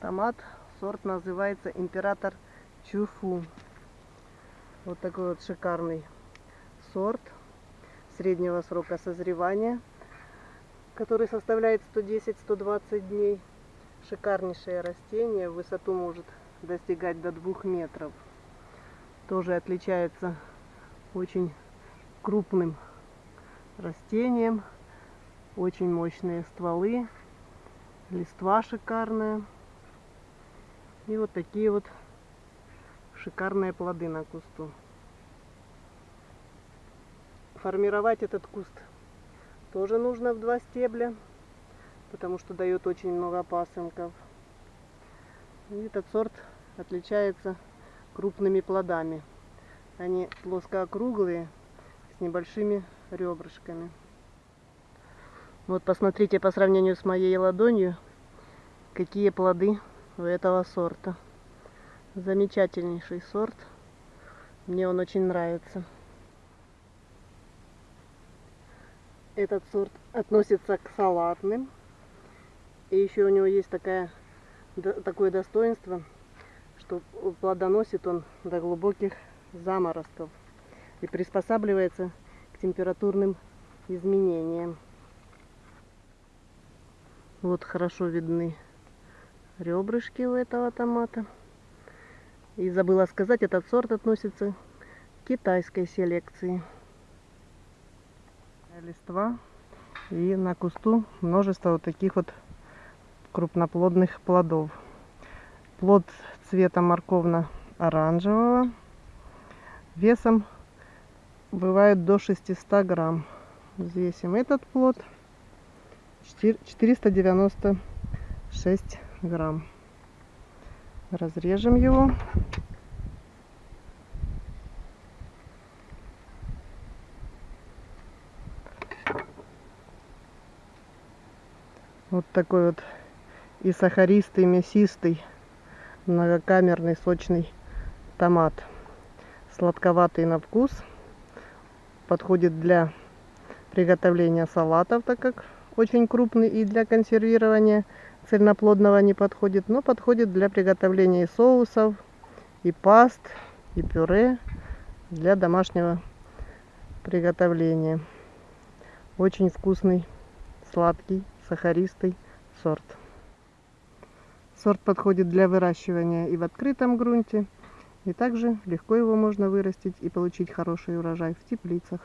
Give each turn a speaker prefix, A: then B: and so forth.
A: Томат, сорт называется Император Чуфу. Вот такой вот шикарный сорт среднего срока созревания, который составляет 110-120 дней. Шикарнейшее растение, высоту может достигать до 2 метров. Тоже отличается очень крупным растением, очень мощные стволы, листва шикарная. И вот такие вот шикарные плоды на кусту. Формировать этот куст тоже нужно в два стебля, потому что дает очень много пасынков. И этот сорт отличается крупными плодами. Они плоскоокруглые, с небольшими ребрышками. Вот посмотрите по сравнению с моей ладонью, какие плоды у этого сорта. Замечательнейший сорт. Мне он очень нравится. Этот сорт относится к салатным. И еще у него есть такая, такое достоинство, что плодоносит он до глубоких заморозков и приспосабливается к температурным изменениям. Вот хорошо видны ребрышки у этого томата. И забыла сказать, этот сорт относится к китайской селекции. Листва и на кусту множество вот таких вот крупноплодных плодов. Плод цвета морковно-оранжевого, весом бывает до 600 грамм. Взвесим этот плод 496 грамм. Разрежем его. Вот такой вот и сахаристый, мясистый, многокамерный, сочный томат. Сладковатый на вкус. Подходит для приготовления салатов, так как очень крупный и для консервирования цельноплодного не подходит, но подходит для приготовления и соусов, и паст, и пюре для домашнего приготовления. Очень вкусный, сладкий, сахаристый сорт. Сорт подходит для выращивания и в открытом грунте, и также легко его можно вырастить и получить хороший урожай в теплицах.